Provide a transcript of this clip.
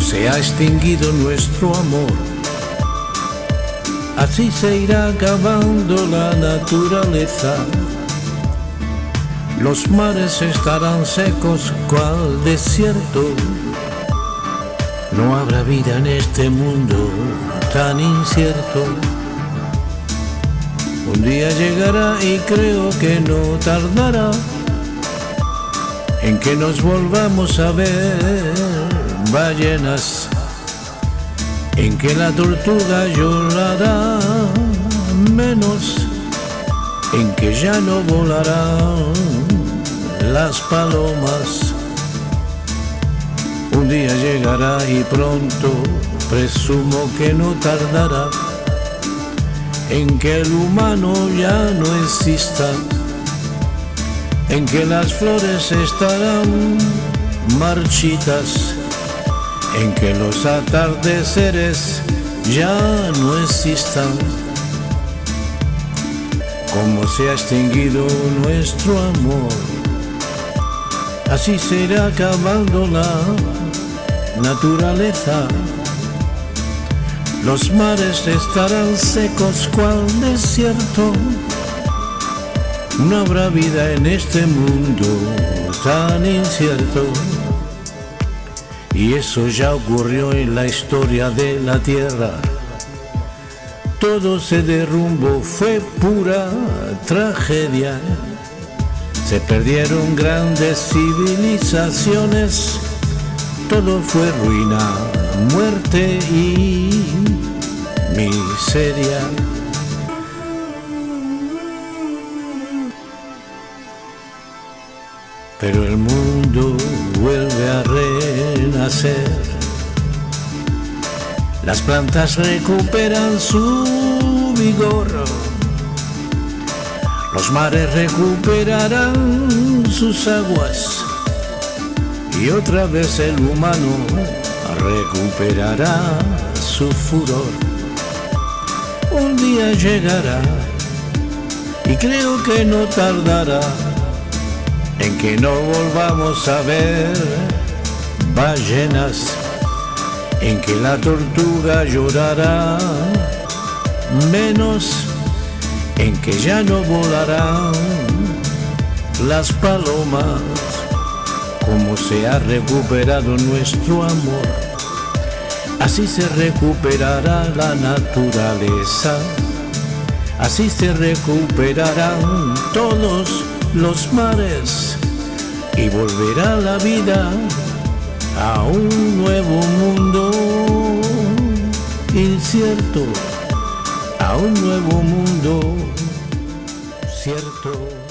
se ha extinguido nuestro amor. Así se irá acabando la naturaleza. Los mares estarán secos cual desierto. No habrá vida en este mundo tan incierto. Un día llegará y creo que no tardará en que nos volvamos a ver ballenas, en que la tortuga llorará menos, en que ya no volarán las palomas. Un día llegará y pronto presumo que no tardará en que el humano ya no exista en que las flores estarán marchitas, en que los atardeceres ya no existan, como se ha extinguido nuestro amor, así se irá acabando la naturaleza. Los mares estarán secos cual desierto no habrá vida en este mundo tan incierto. Y eso ya ocurrió en la historia de la Tierra. Todo se derrumbó, fue pura tragedia. Se perdieron grandes civilizaciones. Todo fue ruina, muerte y miseria. Pero el mundo vuelve a renacer. Las plantas recuperan su vigor, los mares recuperarán sus aguas y otra vez el humano recuperará su furor. Un día llegará y creo que no tardará en que no volvamos a ver ballenas, en que la tortuga llorará menos, en que ya no volarán las palomas, como se ha recuperado nuestro amor, así se recuperará la naturaleza, así se recuperarán todos los mares y volverá la vida a un nuevo mundo incierto, a un nuevo mundo cierto.